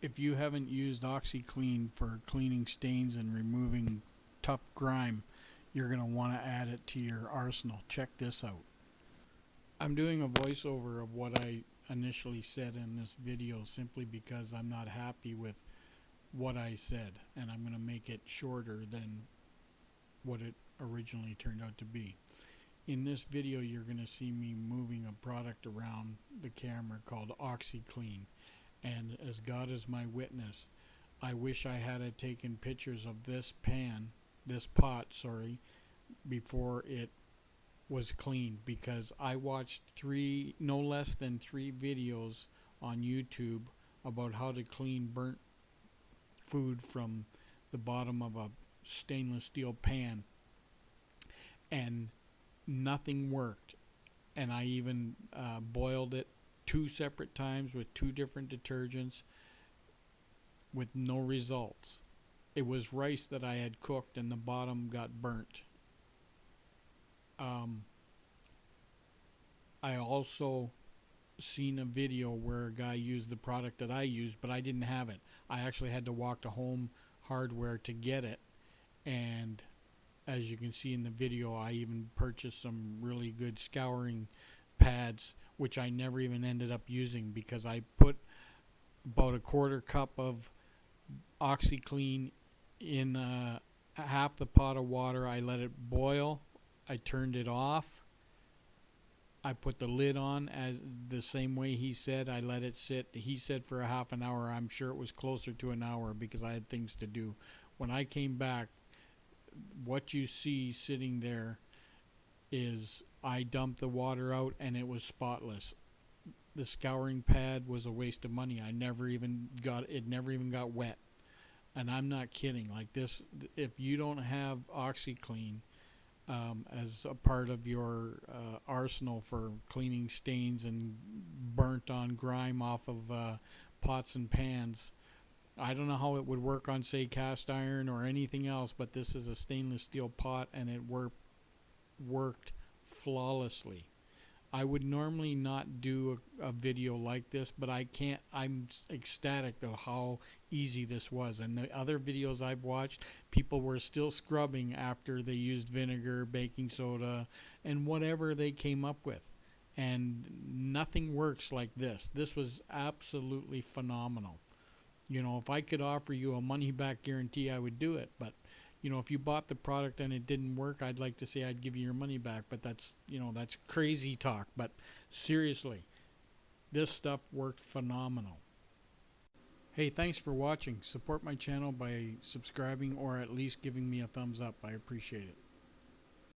if you haven't used OxiClean for cleaning stains and removing tough grime, you're going to want to add it to your arsenal. Check this out. I'm doing a voiceover of what I initially said in this video simply because I'm not happy with what I said and I'm going to make it shorter than what it originally turned out to be. In this video you're going to see me moving a product around the camera called OxiClean and as God is my witness I wish I had taken pictures of this pan this pot sorry before it was cleaned because I watched three no less than three videos on YouTube about how to clean burnt food from the bottom of a stainless steel pan. And nothing worked. And I even uh, boiled it two separate times with two different detergents with no results. It was rice that I had cooked and the bottom got burnt. Um, I also seen a video where a guy used the product that I used, but I didn't have it. I actually had to walk to Home Hardware to get it, and as you can see in the video, I even purchased some really good scouring pads which I never even ended up using because I put about a quarter cup of OxiClean in uh, half the pot of water. I let it boil. I turned it off. I put the lid on as the same way he said. I let it sit. He said for a half an hour. I'm sure it was closer to an hour because I had things to do. When I came back, what you see sitting there is I dumped the water out and it was spotless. The scouring pad was a waste of money. I never even got it never even got wet. And I'm not kidding. Like this if you don't have OxiClean um, as a part of your uh, arsenal for cleaning stains and burnt on grime off of uh, pots and pans. I don't know how it would work on say cast iron or anything else, but this is a stainless steel pot and it worked worked flawlessly. I would normally not do a, a, video like this, but I can't. I'm ecstatic of how easy this was. And the other videos I've watched, people were still scrubbing after they used vinegar, baking soda, and whatever they came up with. And nothing works like this. This was absolutely phenomenal. You know, if I could offer you a money back guarantee, I would do it. But you know, if you bought the product and it didn't work, I'd like to say I'd give you your money back, but that's, you know, that's crazy talk. But seriously, this stuff worked phenomenal. Hey, thanks for watching. Support my channel by subscribing or at least giving me a thumbs up. I appreciate it.